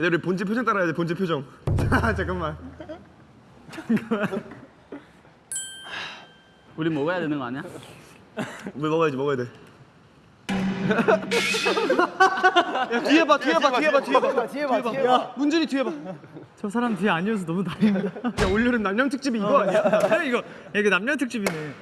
얘들 우리 본체 표정 따라야 돼 본체 표정 자 잠깐만 우리 먹어야 되는 거 아니야? 왜 먹어야지 먹어야 돼 야, 뒤에 봐 뒤에 봐 뒤에 봐 뒤에 봐 뒤에 봐 뒤에 봐 문준이 뒤에 봐야 저 사람 뒤에 아니어서 너무 다행이다. 올여름 남양 특집이 이거 아니야? 이거 야, 이거 남녀 특집이네.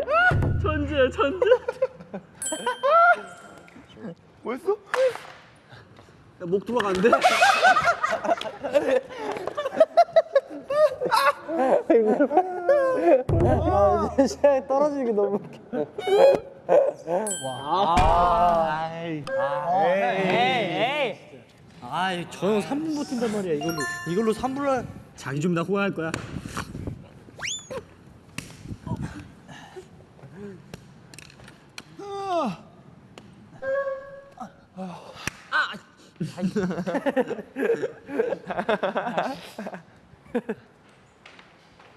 야, 천재 천재. 뭐였어? 목 돌아가는데? 떨어지는 게 너무 웃겨. 와. 에이. 에이. 에이. 아이, 저형 3분 버틴단 말이야. 이걸로 이걸로 3분을 자기 좀나 후회할 거야.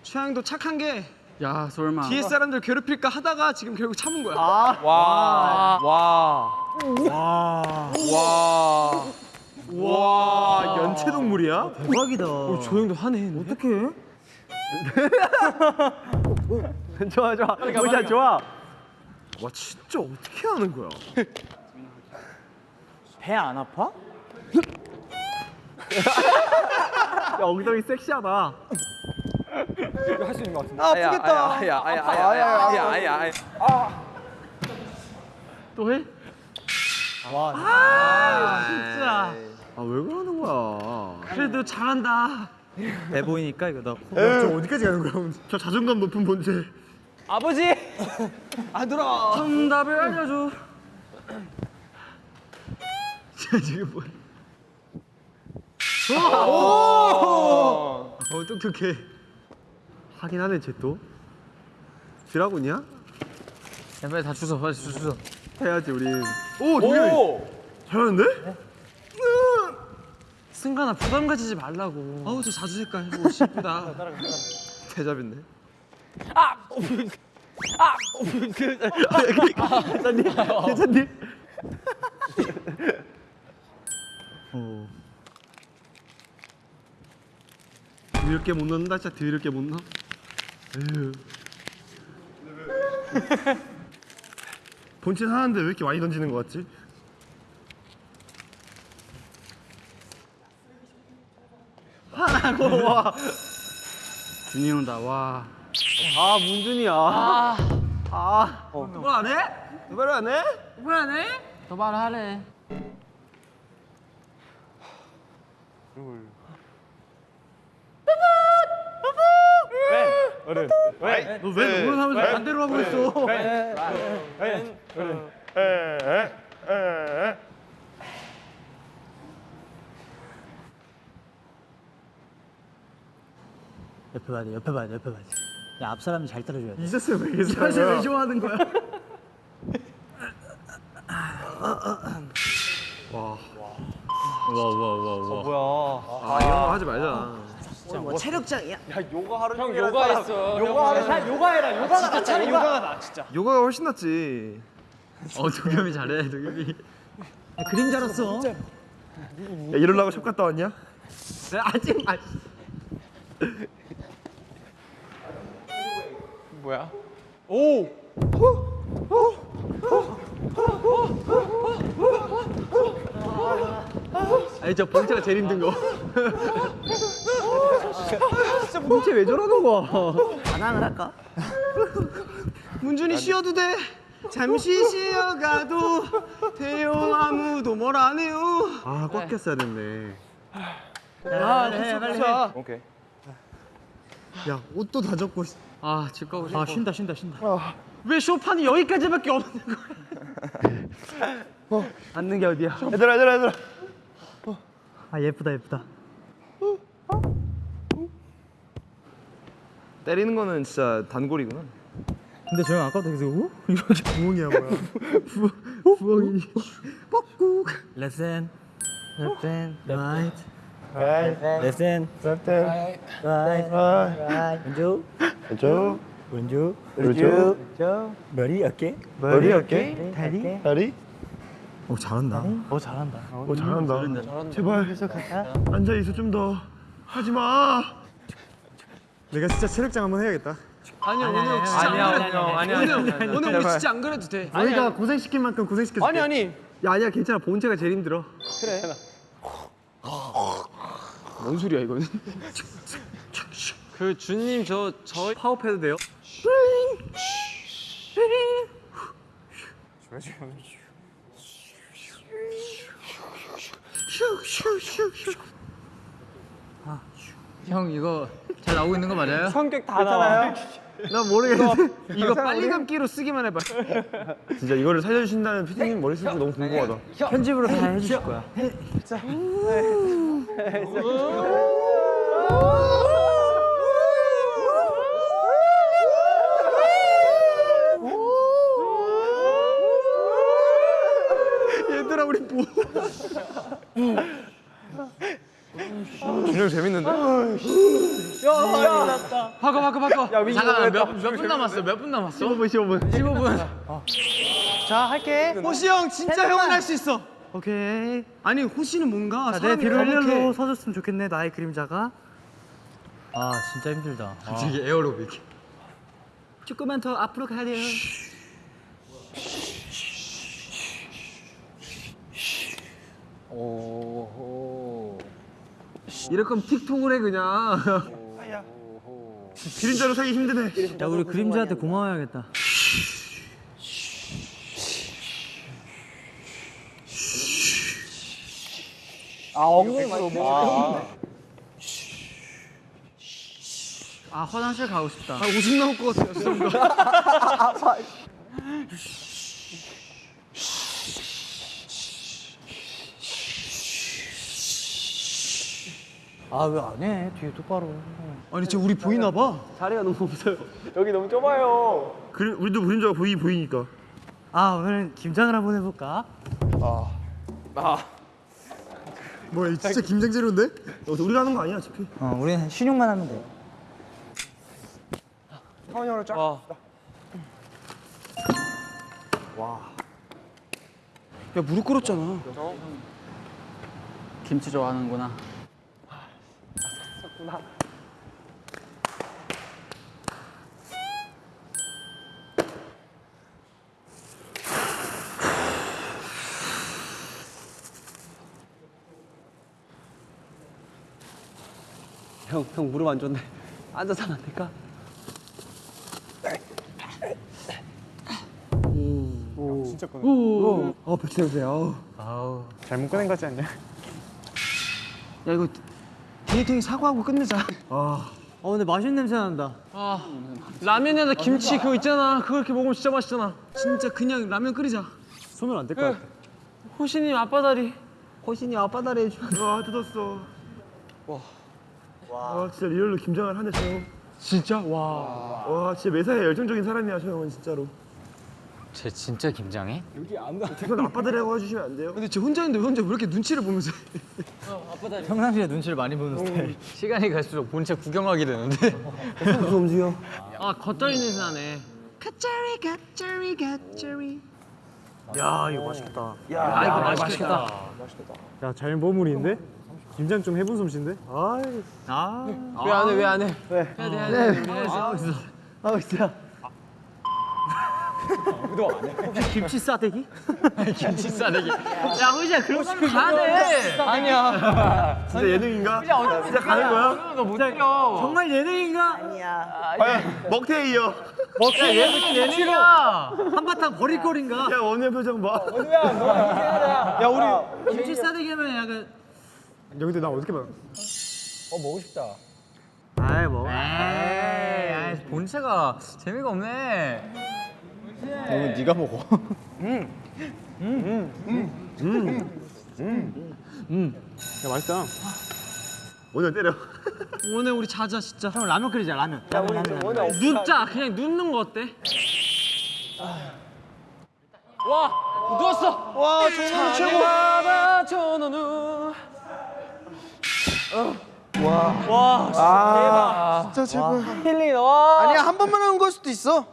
취향도 착한 게 야 설마. 뒤에 사람들 괴롭힐까 하다가 지금 결국 참은 거야 와. 와. 와. 와 연체동물이야? 대박이다. 저 형도 하네 어떡해? 좋아 좋아 보자 좋아 와 진짜 어떻게 하는 거야 배 안 아파? 야 엉덩이 섹시하다 아프겠다. 아야 아야 아야 아야 아야 아야. 또 해? 진짜. 아 왜 그러는 거야 그래도 잘한다. 배 보이니까 이거 나 코. 저 어디까지 가는 거야 저 자존감 높은 본체 아버지. 정답을 알려줘. 쟤 지금 뭐야 어 똑똑해 하긴 하네 쟤 또 드라곤이야? 야 빨리 다 주워 빨리 주- 주워. 해야지 우린 오 동현이 오. 잘하는데? 승관아 부담 가지지 말라고. 어우 저 자주 색깔 오 이쁘다 대잡인데 괜찮니? 괜찮니? 어. 드럽게 못 넣는다 진짜 드럽게 못 넣어 에휴. 본체 하는데 왜 이렇게 많이 던지는 거 같지? 하라고 와 준이 형다 와. 아 문준이야. 아. 아. 누가 안 해? 누가 안 해? 뭐야 네? 더 말하래. 너왜 누구를 하면서 반대로 하고 있어? 옆에 봐야 돼. 옆에 봐야 돼. 옆에 봐야 돼. 야, 앞 사람이 잘 따라줘야 돼. 이제스 왜 이렇게 사실 왜 좋아하는 거야? 와와와 와. 뭐야. 아 이런 거 하지 말자. 뭐 체력장이야? 형 요가했어. 요가하래. 요가해라. 요가가 진짜 차라리 요가가 나. 진짜. 요가가 훨씬 낫지. 어 도겸이 잘해 도겸이. 그림자로서. 야 이러려고 샵 갔다 왔냐? 아직 아. 뭐야? 아니 저 본체가 제일 힘든 거. 진짜 본체 왜 저러는 거야? 반항을 할까? 문준이 쉬어도 돼. 잠시 쉬어가도 돼요. 아무도 뭘 안 해요. 아꽉 꼈어야 됐네. 야, 해, 빨리 해. 오케이. 야 옷도 다 젖고. 아 집 가고 싶어. 아, 쉰다, 쉰다, 쉰다. 왜 쇼판이 여기까지밖에 없는 거야? 앉는 게 어디야? 얘들아 얘들아 얘들아. 아, 예쁘다, 예쁘다. 때리는 거는 진짜 단골이구나. 근데 저형 아까부터 계속 오? 이렇게 부엉이야 뭐야 부, 부엉이 뻑꾹 hand Left hand Right Left hand Right Right 왼쪽 왼쪽, 왼쪽 오른쪽, 왼쪽 머리 어깨. 머리 어깨, 다리. 다리. 오 잘한다. 오 잘한다. 오 잘한다. 제발 앉아 있어 좀 더. 하지 마. 내가 진짜 체력장 한번 해야겠다. 아니야 오늘 진짜 아니야, 안 아니야, 그래도 아니야, 오늘 아니야, 아니야. 오늘 우리 진짜 안 그래도 돼. 우리가 고생 시킨 만큼 고생 시켰어. 아니 아니. 야 아니야 괜찮아. 본체가 제일 힘들어. 뭔 소리야 이거는? 그 준님 저 저 파업해도 돼요? 형 이거 잘 나오고 있는 거 맞아요? 성격 다 나와. 나 모르겠는데. 이거 빨리 감기로 쓰기만 해봐. 진짜 이거를 살려주신다는 피디님 머릿속이 너무 궁금하다. 편집으로 다 해주실 거야 얘 들아 우리 뭐? 준영 재밌는데? 바꿔 바꿔 바꿔. 잠깐 몇몇 분 남았어? 몇 분 남았어? 15분 15분. 15분. 자 할게 호시 형 진짜 형은 할 수 있어. 오케이 아니 호시는 뭔가 자, 내 뒤로 이렇게 일렬로 서줬으면 좋겠네 나의 그림자가 아 진짜 힘들다 아. 이게 에어로빅. 조금만 더 앞으로 가야 돼요 이럴 거면 틱톡을 해 그냥. 그림자로 살기 힘드네. 야 우리 그림자한테 고마워야겠다 아 화장실 가고 싶다 아 오줌 나올 것 같아요. 죄송합니다. 아 왜 안 해? 뒤에 똑바로 아니 진짜 우리 보이나 봐. 여기 너무 좁아요. 그림 우리도 그림자가 보이 보이니까. 아 오늘은 김장을 한번 해볼까? 아. 뭐야 진짜 김장 재료인데? 어, 우리가 하는 거 아니야 어차피. 어 우리는 신용만 하면 돼 와. 야 무릎 꿇었잖아. 김치 좋아하는구나 형, 형 무릎 안 좋네. 앉아서 하면 안 될까? 어 배추 냄새. 어. 아우 잘못 꺼낸 거지 않냐? 야 이거 디에잇 형이 사과하고 끝내자. 아 어 근데 맛있는 냄새 난다 아 라면에다 김치 그거 있잖아. 그거 이렇게 먹으면 진짜 맛있잖아. 진짜 그냥 라면 끓이자. 손을 안 댈것그 같아 호신이 아빠 다리. 호신이 아빠 다리 해줘 와 뜯었어. 와. 와 진짜 real로 김장을 하네 저 형. 진짜 와. 와 진짜 매사에 열정적인 사람이야 저 형은 진짜로. 쟤 진짜 김장해? 이건 아빠들이라고 해주시면 안 돼요? 근데 쟤 혼자 있는데 혼자 왜 이렇게 눈치를 보면서? 해? 평상시에 눈치를 많이 보는 스타일 시간이 갈수록 본체 구경하게 되는데 무슨 움직여? 아 겉절이 냄새 나네. 겉절이 겉절이 겉절이. 야 이거 맛있겠다 아 이거 맛있겠다. 야 잘 버무리는데? 김장 좀 해본 솜씨인데? 아이 아왜안 해? 왜 안 해? 해야 돼 해야 돼. 우 리 해야지. 아 진짜 김치 싸대기? 김치 싸대기 야 호시야 그런 거 가야 돼 아니야. 진짜 예능인가? 진짜 가는 거야? 너못 때려 정말 예능인가? 과연 먹태이요. 얘는 예능이야 한바탕 버릴 거린가? 야 원우의 표정 봐. 김치 싸대기 하면 약간 여기도 나 어떻게 봐? 아이 뭐 에이 아이, 본체가 재미가 없네 네가 먹어. 야 맛있다. 오늘 때려. 오늘 우리 자자 진짜. 형 라면 끓이자 라면. 라면 라면 라면 눕자. 그냥 눕는 거 어때? 와 누웠어. 와 전원우 최고. 바다 전원우. 진짜 최고야. 힐링 와. 아니야 한 번만 하는 걸 수도 있어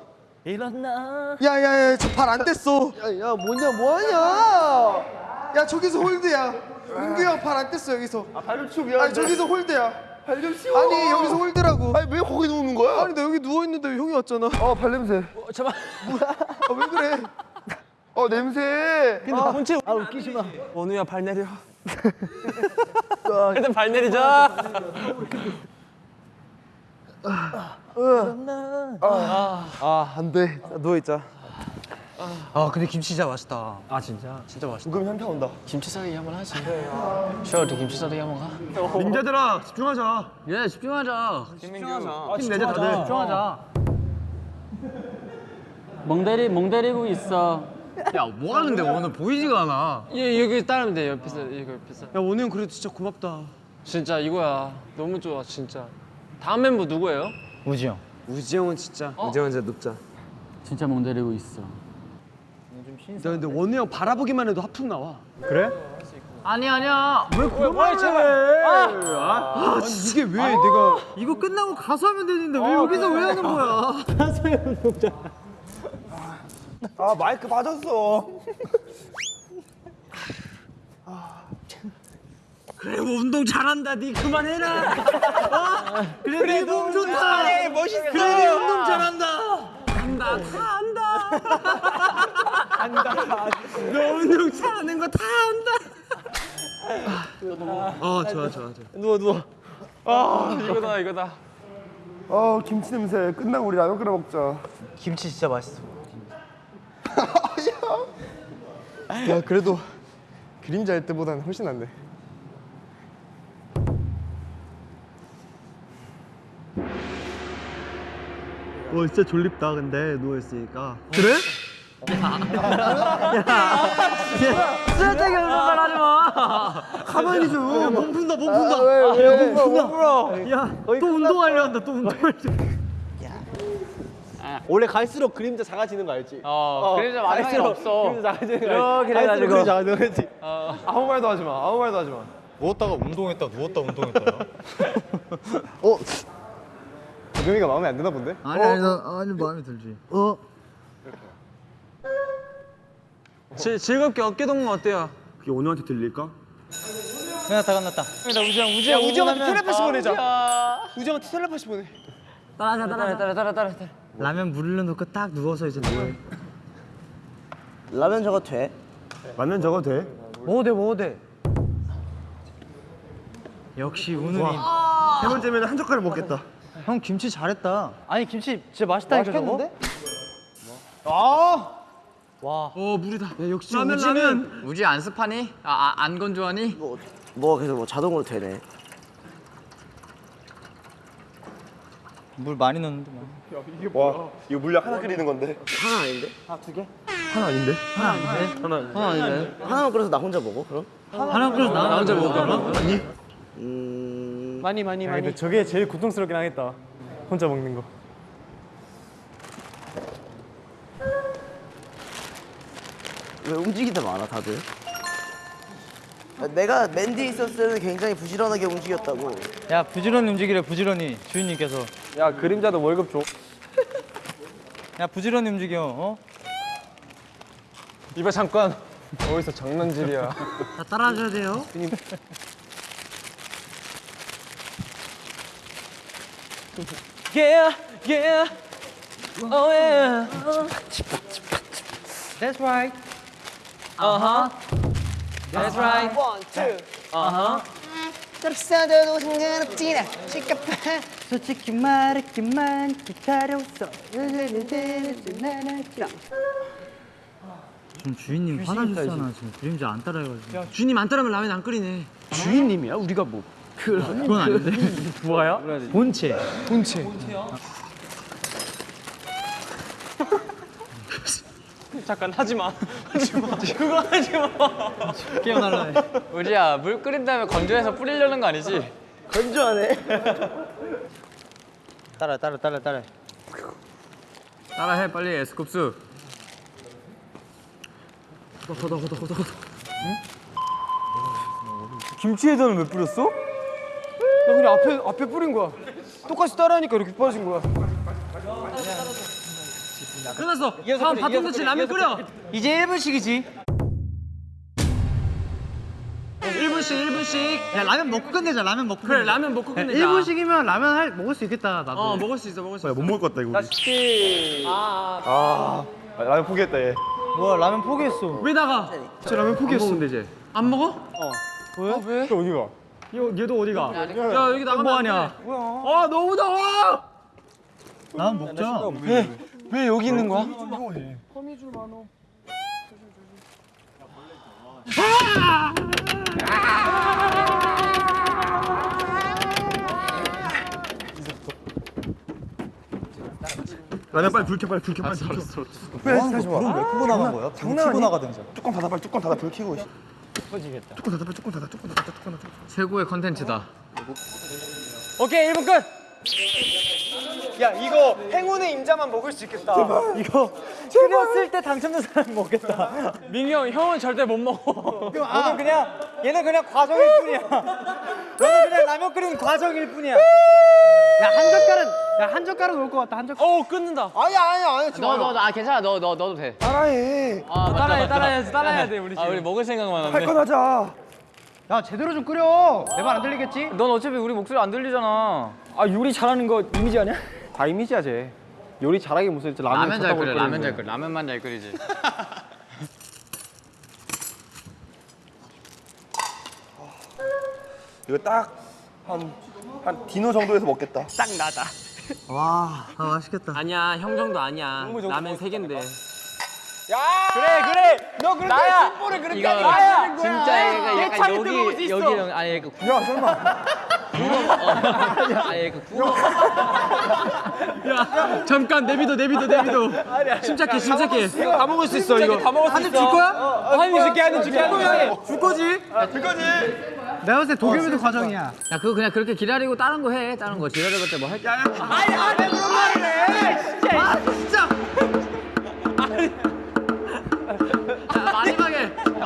일어나. 야야야 저 발 안 뗐어. 야야 뭐냐 뭐하냐? 야 저기서 hold야. 민규 형 발 안 뗐어 여기서. 아 발좀 치워 미안해 아니 저기서 hold야. 발 좀 치워. 아니 여기서 hold라고. 아니 왜 거기 누우는 거야? 아니 나 여기 누워있는데 형이 왔잖아. 어발 냄새. 어, 잠깐. 아왜 그래? 어 냄새. 아, 본체. 아 웃기지 마. 원우야 발 내려. 일단 발 내리자. 아 안돼 누워있자 아 근데 김치 진짜 맛있다. 아 진짜 진짜 맛있다. 은근 현타 온다 김치 싸대기 한번 하지. 셔도 김치 싸대기 한번 가. 민자들아 집중하자 예, 집중하자. 힘내자 다들 집중하자. 멍대리 멍대리고 있어. 야, 뭐 하는데 오늘 보이지가 않아. 예 여기 따르면 돼 옆에서 이거 옆에서. 야형 그래도 진짜 고맙다 진짜 이거야. 너무 좋아 진짜. 다음 멤버 누구예요? 우지 형. 우지 형은 진짜 우지 형은 진짜 눕자. 진짜 멍대리고 있어. 나 근데 원우 형 바라보기만 해도 하품 나와. 아니 아니야. 뭐야 제발. 아! 이게 왜 내가 이거 끝나고 가서 하면 되는데 왜 여기서 왜 하는 거야? 아 마이크 빠졌어 그래 운동 잘한다. 니 그만해라. 어? 그래 네몸 좋다. 그래 멋있어. 그래 네 운동 잘한다. 한다 다 한다. 한다. 너 운동 잘하는 거다 한다. 어 좋아 좋아 좋아 누워 누워. 아 이거다 이거다. 어 김치 냄새 끝나고 우리 라면 끓여 먹자 김치 진짜 맛있어. 야 그래도 그림자 할 때보다는 훨씬 낫네 와 진짜 졸립다 근데 누워있으니까 그래? 쓸데기 없는 말 하지 마. 가만히 좀몸 푼다 몸 푼다 몸 풀어. 야또 운동하려 한다. 또 운동하려. 원래 갈수록 그림자 작아지는 거 알지? 어 그래서 마지막에 없어. 그림자 작아지는 거 알지? 이렇게 해가지고. 그림자 작아지는 거 알지? 아무 말도 하지 마 아무 말도 하지 마 누웠다가 운동했다 누웠다 운동했다요? 어? 도겸이가 마음에 안 드나 본데? 아니 아니 나 아니 마음에 들지. 어? 즐, 즐겁게 어깨 동무 어때요? 그게 원우한테 들릴까? 끝났다 끝났다. 야 우지 형한테 텔레파시 보내자 우지 형한테 텔레파시 보내 따라자 따라자 따라 따라 따라. 라면 물을 넣고 딱 누워서 이제 뭐해? 라면 저거 돼? 라면 저거 돼? 먹어도 돼 먹어도 돼. 역시 운우님. 세 번째면 한 젓가락 먹겠다 형 김치 잘했다. 아니 김치 진짜 맛있다니까 저거? 어 물이다. 야 역시 라면 우지는 라면. 우지 안 습하니? 아, 아, 안 건조하니? 뭐, 뭐 계속 뭐 자동으로 되네 물 많이 넣는데 뭐. 와 이거 물약 하나 끓이는 건데 하나 아닌데? 하나 아닌데? 어, 아니네. 하나만 끓여서 나 혼자 먹어 그럼? 하나 끓여서 나 혼자 먹어. 음... 많이 많이 많이. 저게 제일 고통스럽긴 하겠다. 혼자 먹는 거. 왜 움직이다 많아 다들? 아, 내가 맨디 있었을 때는 굉장히 부지런하게 움직였다고 야 부지런히 움직이래 부지런히 주인님께서. 야 그림자도 월급 줘. 야 부지런히 움직여. 어? 이봐 잠깐. 어디서 장난질이야. 다 따라하셔야 돼요. Yeah yeah. Oh yeah. That's right. Uh huh. That's right. 솔직히 말했지만 기다렸어. 지금 주인님 화나셨잖아 지금 그림자 안 따라해가지고. 주님 안 따르면 라면 안 끓이네. 주인님이야? 우리가 뭐 그건 아닌데. 뭐야? 본체. 본체 잠깐 하지 마. 하지 마. 그거 하지 마. 깨어날라 해. 우지야, 물 끓인 다음에 건조해서 뿌리려는 거 아니지? 건조하네 따라 따라 따라 따라. 따라해, 빨리 에스쿱스. 김치에다는 왜 뿌렸어? 나 그냥 앞에 앞에 뿌린 거야. 똑같이 따라하니까 이렇게 빠진 거야. 끝났어 다음 터치 라면 끓여 이제 1분씩이지 1분씩 1분씩 야 라면 먹고 끝내자 라면 먹고 그래 라면 먹고 끝내자 1분씩이면 라면 할, 먹을 수 있겠다 나도 어 먹을 수 있어 먹을 수 있어 못 먹을 것 같다 이거. 아. 아, 라면 포기했다 얘. 뭐야 라면 포기했어 왜 나가? 저 라면 포기했어. 먹는데 이제 안 먹어? 또 어디 가? 얘도 어디가? 야 여기 나가면 뭐 하냐? 아 너무 더워 라면 먹자 왜 여기 있는 거야? 라면 빨리 불 켜, 빨리 불 켜, 빨리 불 켜. 왜 다시 와? 왜 끄고 나간 거야? 장난 아니야? 나가든지. 뚜껑 닫아, 빨리 뚜껑 닫아, 불 켜고. 최고의 컨텐츠다. 오케이 1분 끝. 야 이거 행운의 임자만 먹을 수 있겠다. 이거 끓였을 때 당첨된 사람 먹겠다 민기 형 형은 절대 못 먹어. 너는 그냥 얘는 그냥 과정일 뿐이야 너는 그냥 라면 끓이는 과정일 뿐이야 야한 젓갈은 야한 젓갈은 올 것 같다 한 젓갈 어 끊는다. 아니야 아니야 아니야. 지금 너너아 괜찮아 너너 넣어도 돼. 따라해. 아, 따라해 따라해 따라해야 돼 우리 지금. 아 우리 먹을 생각만 하네. 할건 하자. 야 제대로 좀 끓여 내 말 안 들리겠지? 넌 어차피 우리 목소리 안 들리잖아. 아 요리 잘하는 거 이미지 아니야? 다 이미지야 쟤. 요리 잘하게 무슨 라면 라면 잘 끓여 끓이는 라면 잘. 끓여 라면만 잘 끓이지. 이거 딱한한 디노 정도에서 먹겠다. 딱 나다. 와 아, 맛있겠다 아니야 형 정도 아니야 라면 세 개인데 그래 그래. 너 그렇게 나야. 승부를 그렇게 이거 나야. 진짜 얘가 얘 약간 여기. 여기는 아니 그 구. 야 설마. 구멍. 어. 아니 그 구멍. 야 잠깐 내비도 내비도 내비도 침착해 침착해 이거 다 먹을 수 있어 이거. 다 먹을 수 있어. 한입 줄 거야? 한입 줄게 한입 줄게 한입 줄게. 줄 거지? 내가 봤을 때 도겸이도 과정이야 야 그거 그냥 그렇게 기다리고 다른 거 해. 다른 거 기다려봤자 뭐 할. 게 야,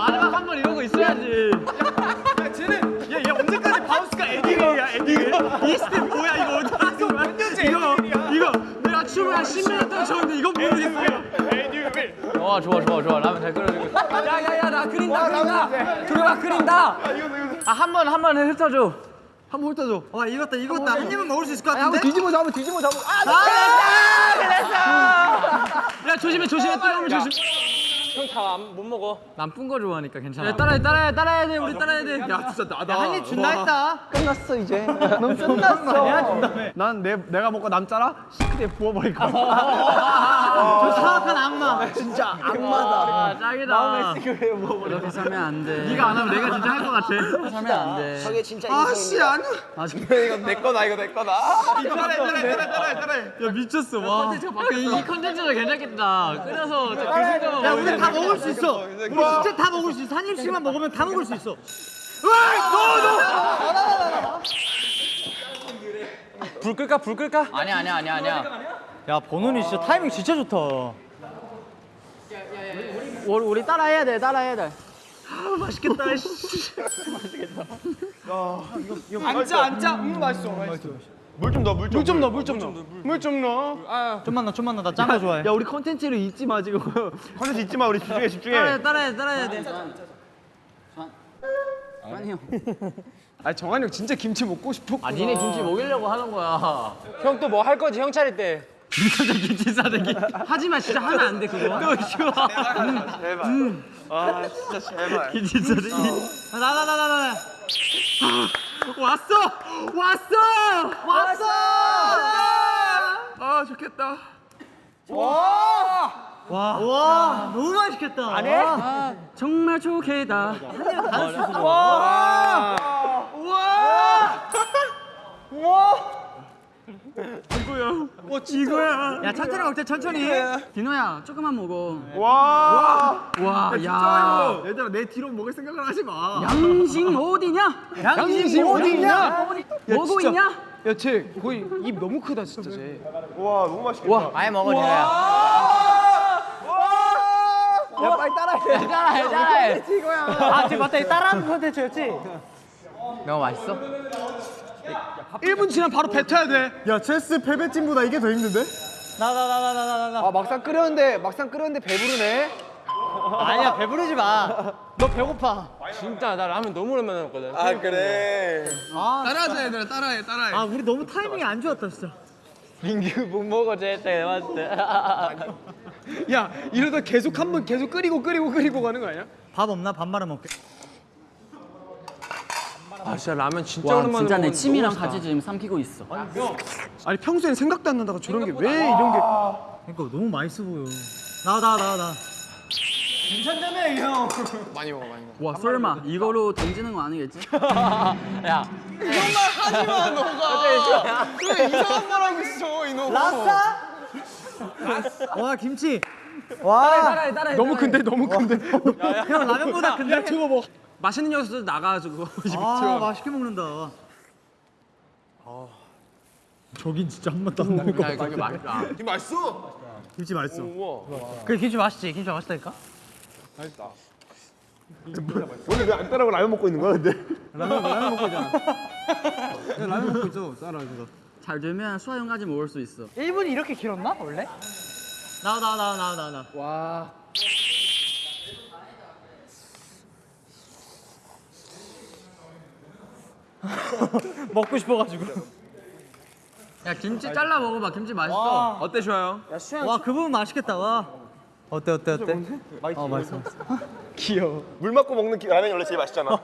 마지막 한 번 이런 거 있어야지. 얘 언제까지 바우스가 에딩이야 에딩 이? 스텝 뭐야 이거 어디 갔어 몇 년째 이거 이거 내가 춤을 한 10년 동안 췄는데 이건 모르겠어 와 좋아 좋아 좋아 라면 잘 끓여주고. 야야야 나 그린다 그린다. 도겸아 그린다. 아한 번 한번 훑어줘. 한번 훑어줘. 와 익었다 익었다. 한 입은 먹을 수 있을 것 한번 같은데? 뒤집어 잡아 뒤집어 잡아 야 조심해 조심해. 뜨거우면 조심 형다못 먹어. 난쁜 거 좋아하니까 괜찮아. 야 따라해 따라해 따라해야 돼 우리 따라해야 돼야 진짜 나다 한입 준다 했다 끝났어 이제. 넌 끝났어. 난 내, 내가 먹고 남자라 싱크대에 부어버릴 거야 저 사악한 악마 진짜 악마다. 아 짱이다. 이렇게 살면 안 돼. 네가 안 하면 내가 진짜 할 것 같아 살면 안 돼. 저게 진짜 아씨 인생이야. 아니. 이거 내 거다 이거 내 거다. 따라해 따라해 따라해 따라해 야 미쳤어 와 이, 이 컨텐츠도 괜찮겠다. 끓여서 그 순간 야 우리 다 먹을 수 있어 우리 진짜 다 먹을 수 있어 한 입씩만 먹으면 다 먹을 수 있어 불 끌까 불 끌까? 아니야 아니야 아니야 아니야. 야 버논이 진짜 타이밍 진짜 좋다 우리, 우리 따라 해야 돼 따라 해야 돼. 맛있겠다 앉아 앉아. 음 맛있어. 맛있어. 물 좀 넣어, 물 좀. 넣어 물 좀 넣어. 물 좀 넣어. 좀만 넣어 좀만 넣어. 나 짠 거 좋아해. 야 우리 컨텐츠를 잊지 마 지금. 컨텐츠 잊지 마, 우리 집중해, 집중해. 따라해 따라해 따라해야 돼. 아 정한이 형 진짜 김치 먹고 싶어. 아 니네 김치 먹이려고 하는 거야. 형 또 뭐 할 거지? 형 차릴 때. 김치 싸대기. 하지마 진짜 하면 안 돼 그거. 또 쉬워. 아, 진짜 제발. 김치 싸대기. 나나 나 나 나 왔어! 왔어! 왔어! 아 좋겠다. 와! 너무 맛있겠다. 안 해? 아, 정말 좋게다 이거야 야 천천히 먹자 천천히 디노야 조금만 먹어 와. 와야 얘들아 내 뒤로 먹을 생각을 하지 마. 양심 어디냐 양심 어디냐? 뭐고 있냐 야 쟤 거의 입 너무 크다 진짜 쟤. 와, 너무 맛있겠다. 많이 먹어 니네야. 야 빨리 따라해. 따라해 따라해 아, 지금 맞다. 이 따라하는 콘텐츠였지? 너무 맛있어? 1분 지나면 바로 뱉어야 돼. 야 체스 패배팀보다 이게 더 힘든데? 나, 나, 나, 나, 나, 나, 나. 아 막상 끓였는데 막상 끓였는데 배부르네. 아니야, 배부르지 마. 너 배고파. 진짜 나 라면 너무 오랜만에 먹거든. 아 그래. 따라하자, 얘들아. 따라해, 따라해. 아 우리 너무 타이밍이 안 좋았다 진짜. 민규 못 먹어 쟤때 맞을 때 야, 이러다 계속 한 번 계속 끓이고 끓이고 끓이고 가는 거 아니야? 밥 없나? 밥 말아 먹게. 아, 진짜 라면 진짜 와 오랜만에 진짜 내 침이랑. 같이 지금 삼키고 있어 아니, 평소엔 생각도 안 나다가 저런 게 왜 이런 게. 그러니까 너무 맛있어 보여. 나와 나와 나와 나. 와 설마 이거로 던지는 거 아니겠지? 야와 김치. 따라해 따라해 너무 큰데, 너무 큰데. 형 라면보다 근데. 야, 저거 뭐. 맛있는 녀석들 나가가지고. 아 맛있게 먹는다. 저긴 진짜 한 번도 안 나올 거. 야 이거 맛있다 이게 맛있어. 김치 맛있어. 그 김치 맛있지? 김치 맛있다니까? 오늘 왜안 따라고 라면 먹고 있는 거야 근데? 라면 라면 먹고 있잖아. 라면 먹고 있어. 따라가지고. 잘 되면 수화형까지 먹을 수 있어 1분이 이렇게 길었나, 원래? 나와 나와 나와 나와 나와. 나. 와. 먹고 싶어가지고. 야 김치 잘라 먹어봐 김치 맛있어 어때, 좋아요? 와그 부분 맛있겠다. 와. 어때 어때 어때? 어 맛있어. 귀여워. 물 맞고 먹는 기- 라면이 원래 제일 맛있잖아.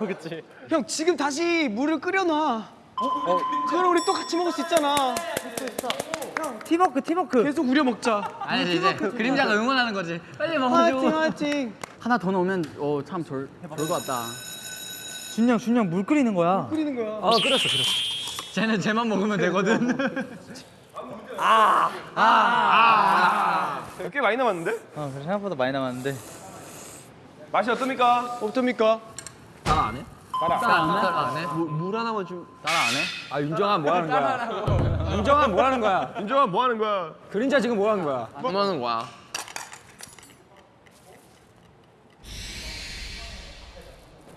형, 지금 다시 물을 끓여놔. 어? 그럼 우리 또 같이 먹을 수 있잖아. 팀워크 팀워크. 계속 우려 먹자. 아니 이제 그림자가 응원하는 거지 빨리 화이팅, 먹어줘 화이팅. 하나 더 넣으면 어참 좋을 것 같다 준영 준영 물 끓이는 거야. 끓이는 거야. 어 끓였어 끓였어 쟤는 쟤만 먹으면 되거든 꽤 많이 남았는데? 어 그래 생각보다 많이 남았는데. 맛이 어떻습니까? 어떻습니까? 따라 안 해? 따라 안 해? 따라 안 해? 물 하나만 좀. 따라 안 해? 아, 윤정아 뭐 하는 거야? 윤정아 뭐 하는 거야? 윤정아 뭐 하는 거야? 그림자 지금 뭐 하는 거야? 뭐 하는 거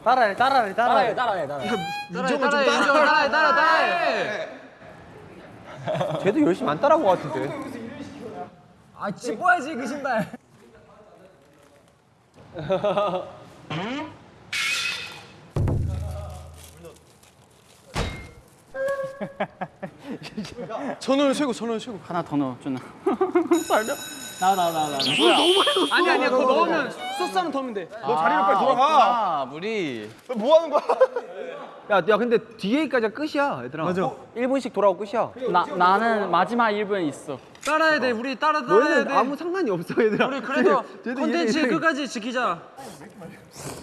따라해 따라해 따라해. 따라해 따라해 따라해 따라해 따라해 따라해 쟤도 열심히 안 따라한 거 같은데. 아 찝어야지 그 신발 전원 최고, 전원 최고. 하나 더 넣어 준아 아니 아니야, 그거 넣으면 소스 하나 더 하면 돼. 너 자리로 빨리 돌아가. 아 물이 너뭐 하는 거야? 야, 야 근데 뒤에까지가 끝이야, 얘들아. 맞아. 1분씩 돌아오고 끝이야. 나 나는 마지막 1분에 있어 따라야 돼, 우리 따라 따라야 너희는 돼. 아무 상관이 없어, 얘들아. 우리 그래도 콘텐츠 얘네- 끝까지 지키자.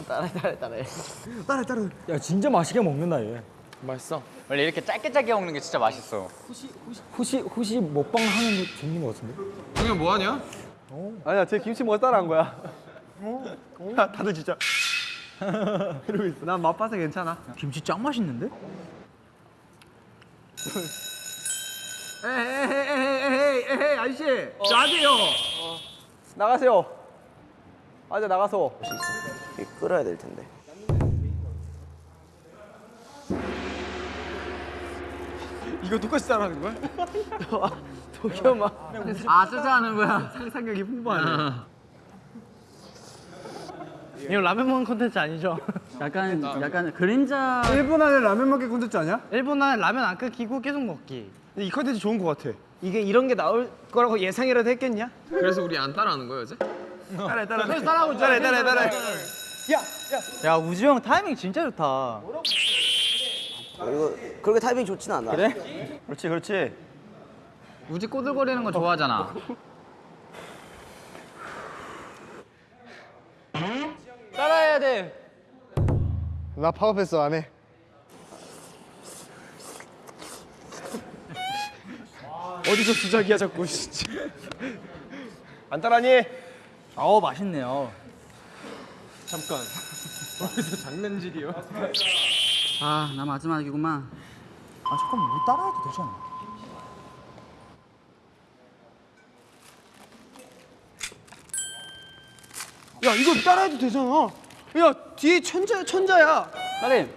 따라해 따라해 따라해 야 진짜 맛있게 먹는다 얘. 맛있어 원래 이렇게 짧게 짧게 먹는 게 진짜 맛있어 혹시 혹시 먹방 하는 종류 것 같은데? 형님 뭐 하냐? 아니야, 쟤 김치 먹어 따라한 거야. 야, 다들 진짜. 난 맛봐서 괜찮아. 김치 짱 맛있는데? 에헤이, 에헤이, 아저씨. 나세요. 나가세요. 아저 나가서. 끓어야 될 텐데. 이거 똑같이 따라하는 거야? 도겸아. 아 쫓아하는 거야 상상력이 풍부하네. 이거 라면 먹는 콘텐츠 아니죠? 약간 약간 그림자 1분 안에 라면 먹기 콘텐츠 아니야? 1분 안에 라면 안 끊기고 계속 먹기. 근데 이 콘텐츠 좋은 거 같아. 이게 이런 게 나올 거라고 예상이라도 했겠냐? 그래서 우리 안 따라하는 거예요, 이제? 따라 따라. 따라하고 있잖아. 따라 따라 따라. 야 우주 형 타이밍 진짜 좋다. 어, 이거 그렇게 타이밍 좋진 않아. 그래? 그렇지 그렇지. 우지 꼬들거리는 거 좋아하잖아 따라해야 돼. 나 파워패스 안 해. 어디서 주작이야 자꾸 진짜. 안 따라니? 어 맛있네요. 잠깐. 어디서 장난질이요? 아 나 마지막이구만 아 잠깐만 물 따라해도 되잖아. 야 이거 따라해도 되잖아. 야 뒤에 천자 천자야. 빨리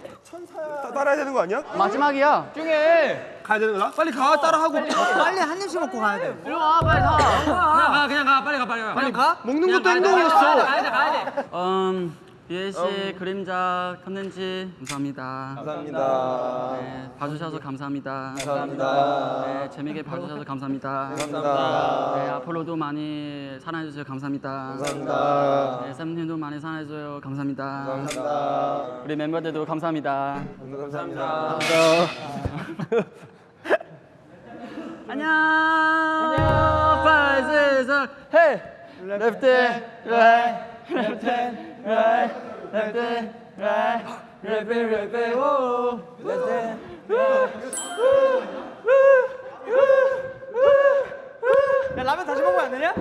따, 따라야 되는 거 아니야? 마지막이야. 중에 가야 되는 거야? 빨리 가 따라하고. 빨리 한 입씩 먹고 가야 돼. 일로 와 빨리 가. 그냥 가 그냥 가 빨리 가 빨리 가. 빨리 가. 먹는 그냥 것도 행동이었어. 가야 돼 가야 돼. 음 비엘 씨 그림자 컨텐츠 감사합니다. 감사합니다. 네, 봐주셔서 감사합니다. 감사합니다. 네, 재밌게 봐주셔서 감사합니다. 감사합니다. 네, 앞으로도 많이 사랑해주세요. 감사합니다. 감사합니다. 네, 쌤님도 많이 사랑해줘요. 감사합니다. 감사합니다. 우리 멤버들도 감사합니다. 감사합니다. 안녕. 안녕. 파이즈에서 Hey. Left, right, left, right, left, right, left, left, 오, left. 야 라면 다시 먹으면 안 되냐?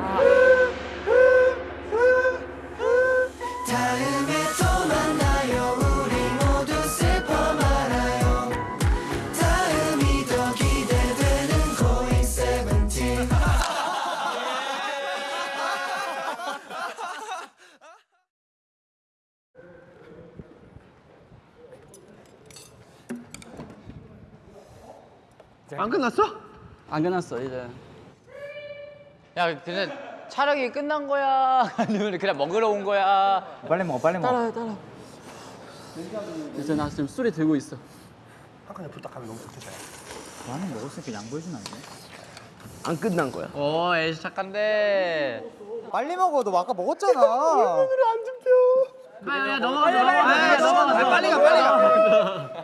다음에 안 끝났어? 안 끝났어 이제. 야 근데 촬영이 끝난 거야? 아니면 그냥 먹으러 온 거야? 빨리 먹어 빨리 먹어 따라 따라. 이제 나 지금 술이 들고 있어. 한 칸에 부탁하면 너무 좋겠다. 나는 먹었으니까 양보해주면 안 돼? 안 끝난 거야. 오 에이씨 착한데. 빨리 먹어. 너 아까 먹었잖아. 야야 넘어가 넘어가. 넘어가. 빨리 가 빨리 가.